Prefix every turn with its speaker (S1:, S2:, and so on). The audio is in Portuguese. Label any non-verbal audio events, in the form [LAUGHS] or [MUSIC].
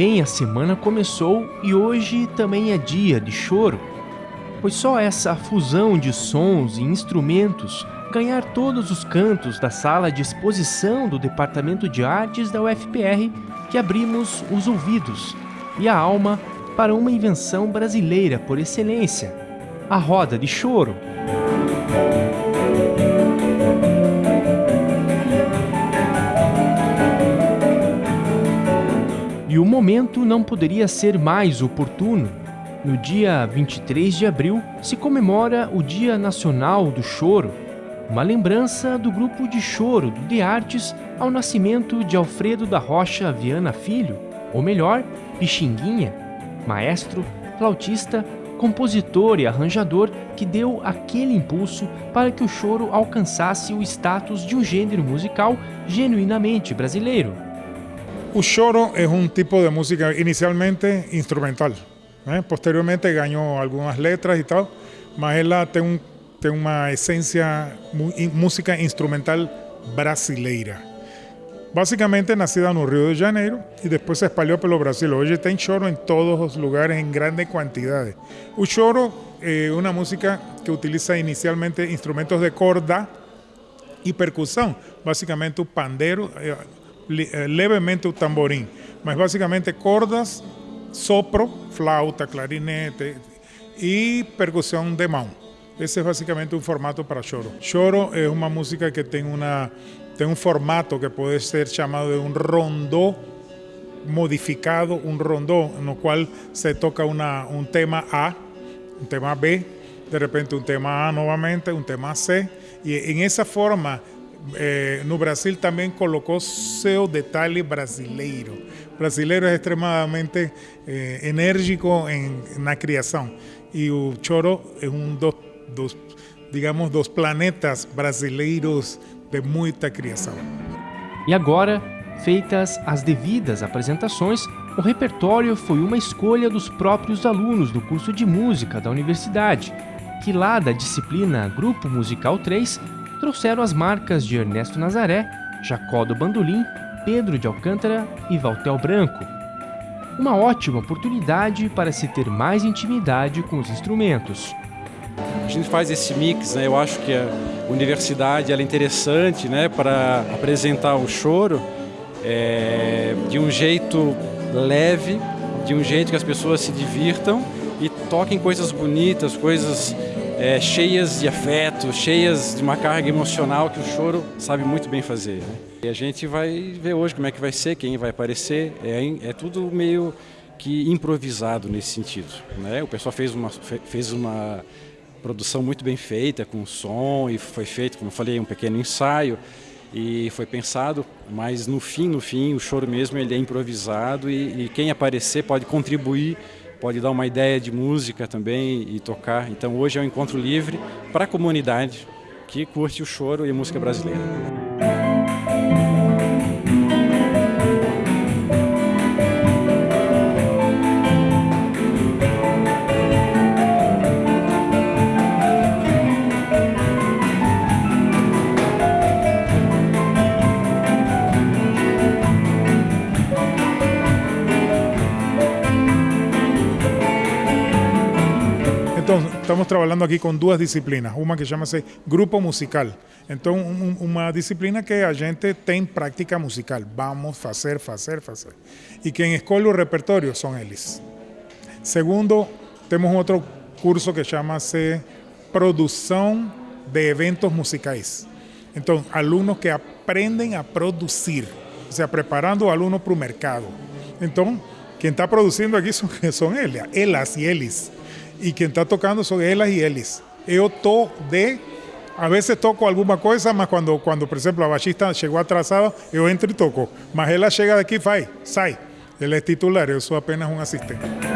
S1: bem, a semana começou e hoje também é dia de choro, pois só essa fusão de sons e instrumentos ganhar todos os cantos da sala de exposição do Departamento de Artes da UFPR que abrimos os ouvidos e a alma para uma invenção brasileira por excelência, a roda de choro. O momento não poderia ser mais oportuno. No dia 23 de abril se comemora o Dia Nacional do Choro, uma lembrança do grupo de choro do De Artes ao nascimento de Alfredo da Rocha Viana Filho, ou melhor, Pixinguinha, maestro, flautista, compositor e arranjador que deu aquele impulso para que o choro alcançasse o status de um gênero musical genuinamente brasileiro.
S2: O choro é um tipo de música inicialmente instrumental. ¿eh? Posteriormente ganhou algumas letras e tal, mas ela tem um uma música instrumental brasileira. Basicamente nacida no Rio de Janeiro e depois se espalhou pelo Brasil. Hoje tem choro em todos os lugares em grande quantidade. O choro é uma música que utiliza inicialmente instrumentos de corda e percussão, basicamente o pandeiro, eh, eh, levemente o tamborim, mas basicamente cordas, sopro, flauta, clarinete e percussão de mão. Esse é basicamente um formato para choro. Choro é uma música que tem, uma, tem um formato que pode ser chamado de um rondô modificado, um rondô no qual se toca uma, um tema A, um tema B, de repente um tema A novamente, um tema C, e em essa forma eh, no Brasil também colocou seu detalhe brasileiro. O brasileiro é extremamente eh, enérgico em, na criação e o choro é um dos digamos, dos planetas brasileiros de muita criação.
S1: E agora, feitas as devidas apresentações, o repertório foi uma escolha dos próprios alunos do curso de música da universidade, que lá da disciplina Grupo Musical 3 trouxeram as marcas de Ernesto Nazaré, Jacó do Bandolim, Pedro de Alcântara e Valtel Branco. Uma ótima oportunidade para se ter mais intimidade com os instrumentos
S3: a gente faz esse mix, né? Eu acho que a universidade é interessante, né, para apresentar o choro é, de um jeito leve, de um jeito que as pessoas se divirtam e toquem coisas bonitas, coisas é, cheias de afeto, cheias de uma carga emocional que o choro sabe muito bem fazer. Né? E a gente vai ver hoje como é que vai ser, quem vai aparecer, é, é tudo meio que improvisado nesse sentido. Né? O pessoal fez uma, fez uma produção muito bem feita, com som, e foi feito, como eu falei, um pequeno ensaio, e foi pensado, mas no fim, no fim, o choro mesmo ele é improvisado e, e quem aparecer pode contribuir, pode dar uma ideia de música também e tocar. Então hoje é um encontro livre para a comunidade que curte o choro e a música brasileira.
S2: estamos trabalhando aqui com duas disciplinas, uma que chama-se grupo musical. Então, um, uma disciplina que a gente tem práctica musical, vamos fazer, fazer, fazer. E quem escolhe o repertório são eles. Segundo, temos outro curso que chama-se produção de eventos musicales Então, alunos que aprendem a producir ou seja, preparando o aluno para o mercado. Então, quem está produzindo aqui são, [LAUGHS] são elas, elas e eles y quien está tocando son elas y eles. Yo to de, a veces toco alguna cosa, mas cuando, cuando por ejemplo, la bachista llegó atrasada, yo entro y toco. Mas ella llega de aquí, sai. Él es titular, yo soy apenas un asistente.